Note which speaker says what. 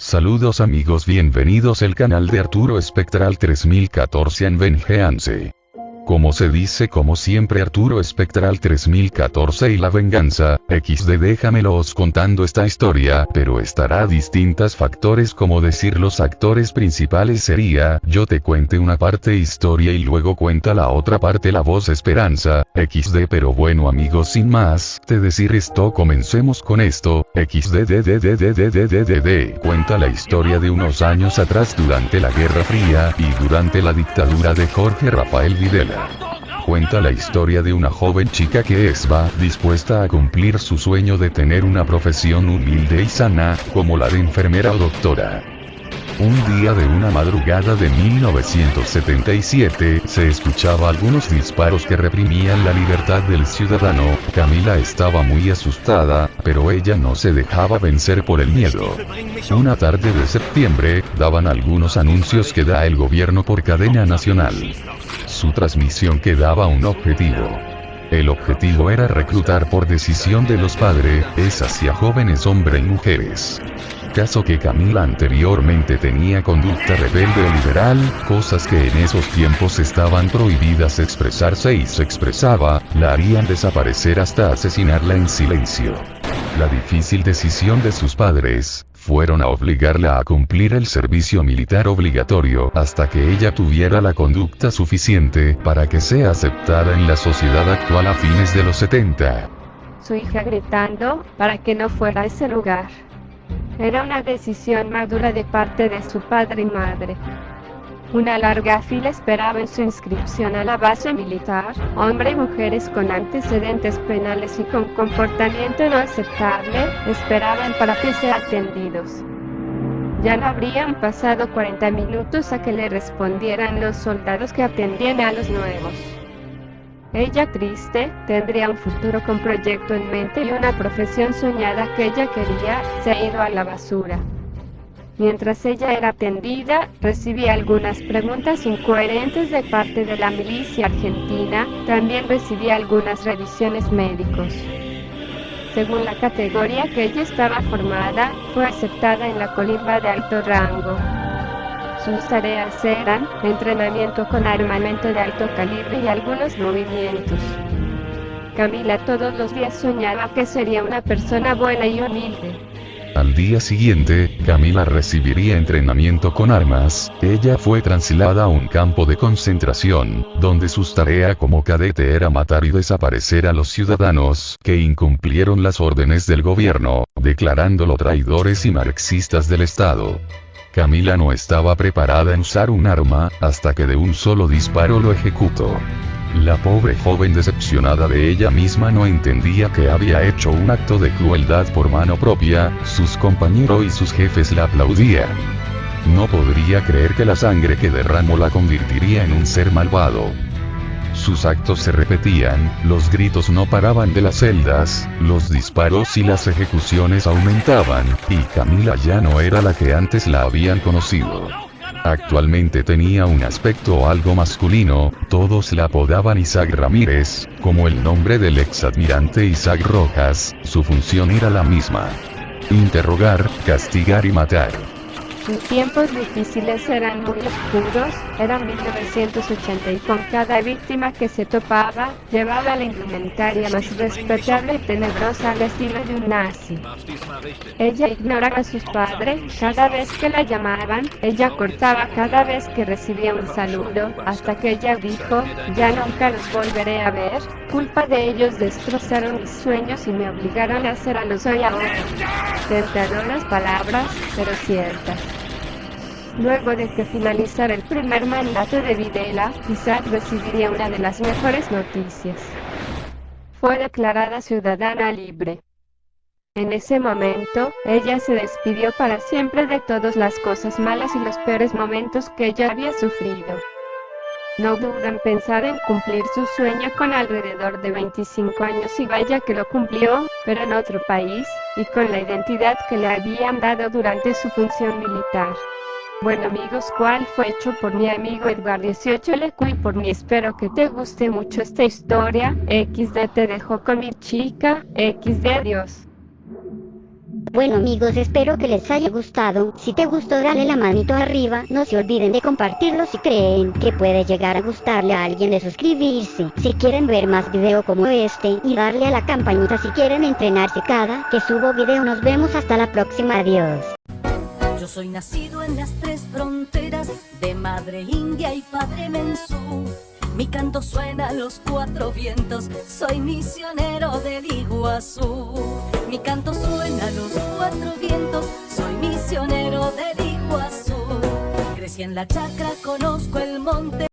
Speaker 1: Saludos amigos bienvenidos al canal de Arturo Espectral 3014 en Vengeance como se dice como siempre Arturo Espectral 3014 y la venganza, XD déjamelos contando esta historia, pero estará distintas factores como decir los actores principales sería, yo te cuente una parte historia y luego cuenta la otra parte la voz esperanza, XD pero bueno amigos sin más, te decir esto comencemos con esto, XD cuenta la historia de unos años atrás durante la Guerra Fría y durante la dictadura de Jorge Rafael Videla cuenta la historia de una joven chica que es va dispuesta a cumplir su sueño de tener una profesión humilde y sana, como la de enfermera o doctora. Un día de una madrugada de 1977, se escuchaba algunos disparos que reprimían la libertad del ciudadano, Camila estaba muy asustada, pero ella no se dejaba vencer por el miedo. Una tarde de septiembre, daban algunos anuncios que da el gobierno por cadena nacional. Su transmisión quedaba un objetivo. El objetivo era reclutar por decisión de los padres, es hacia jóvenes hombres y mujeres. Caso que Camila anteriormente tenía conducta rebelde o liberal, cosas que en esos tiempos estaban prohibidas expresarse y se expresaba, la harían desaparecer hasta asesinarla en silencio. La difícil decisión de sus padres, fueron a obligarla a cumplir el servicio militar obligatorio hasta que ella tuviera la conducta suficiente para que sea aceptada en la sociedad actual a fines de los 70.
Speaker 2: Su hija gritando para que no fuera a ese lugar. Era una decisión madura de parte de su padre y madre. Una larga fila esperaba en su inscripción a la base militar, hombres y mujeres con antecedentes penales y con comportamiento no aceptable, esperaban para que sean atendidos. Ya no habrían pasado 40 minutos a que le respondieran los soldados que atendían a los nuevos. Ella triste, tendría un futuro con proyecto en mente y una profesión soñada que ella quería, se ha ido a la basura. Mientras ella era atendida, recibía algunas preguntas incoherentes de parte de la milicia argentina, también recibía algunas revisiones médicos. Según la categoría que ella estaba formada, fue aceptada en la colimba de alto rango. Sus tareas eran entrenamiento con armamento de alto calibre y algunos movimientos. Camila todos los días soñaba que sería una persona buena y humilde.
Speaker 1: Al día siguiente, Camila recibiría entrenamiento con armas, ella fue trasladada a un campo de concentración, donde su tarea como cadete era matar y desaparecer a los ciudadanos que incumplieron las órdenes del gobierno, declarándolo traidores y marxistas del Estado. Camila no estaba preparada en usar un arma, hasta que de un solo disparo lo ejecutó. La pobre joven decepcionada de ella misma no entendía que había hecho un acto de crueldad por mano propia, sus compañeros y sus jefes la aplaudían. No podría creer que la sangre que derramó la convertiría en un ser malvado. Sus actos se repetían, los gritos no paraban de las celdas, los disparos y las ejecuciones aumentaban, y Camila ya no era la que antes la habían conocido. Actualmente tenía un aspecto algo masculino, todos la apodaban Isaac Ramírez, como el nombre del exadmirante Isaac Rojas, su función era la misma. Interrogar, castigar y matar.
Speaker 2: Sus tiempos difíciles eran muy oscuros, era 1980 y con cada víctima que se topaba, llevaba la indumentaria más respetable y tenebrosa al estilo de un nazi. Ella ignoraba a sus padres, cada vez que la llamaban, ella cortaba cada vez que recibía un saludo, hasta que ella dijo, ya nunca los volveré a ver, culpa de ellos destrozaron mis sueños y me obligaron a hacer a los hoy ahora. Tentadoras palabras, pero ciertas. Luego de que finalizara el primer mandato de Videla, Isaac recibiría una de las mejores noticias. Fue declarada ciudadana libre. En ese momento, ella se despidió para siempre de todas las cosas malas y los peores momentos que ella había sufrido. No duda en pensar en cumplir su sueño con alrededor de 25 años y vaya que lo cumplió, pero en otro país, y con la identidad que le habían dado durante su función militar. Bueno amigos, ¿cuál fue hecho por mi amigo Edgar 18 Lecu y por mí? Espero que te guste mucho esta historia. XD te dejo con mi chica. XD adiós.
Speaker 3: Bueno amigos espero que les haya gustado, si te gustó dale la manito arriba, no se olviden de compartirlo si creen que puede llegar a gustarle a alguien de suscribirse, si quieren ver más video como este y darle a la campanita si quieren entrenarse cada que subo video nos vemos hasta la próxima adiós.
Speaker 4: Yo soy nacido en las tres fronteras de madre india y padre mensú. Mi canto suena a los cuatro vientos, soy misionero del Iguazú. Mi canto suena a los cuatro vientos, soy misionero del Iguazú. Crecí en la chacra, conozco el monte.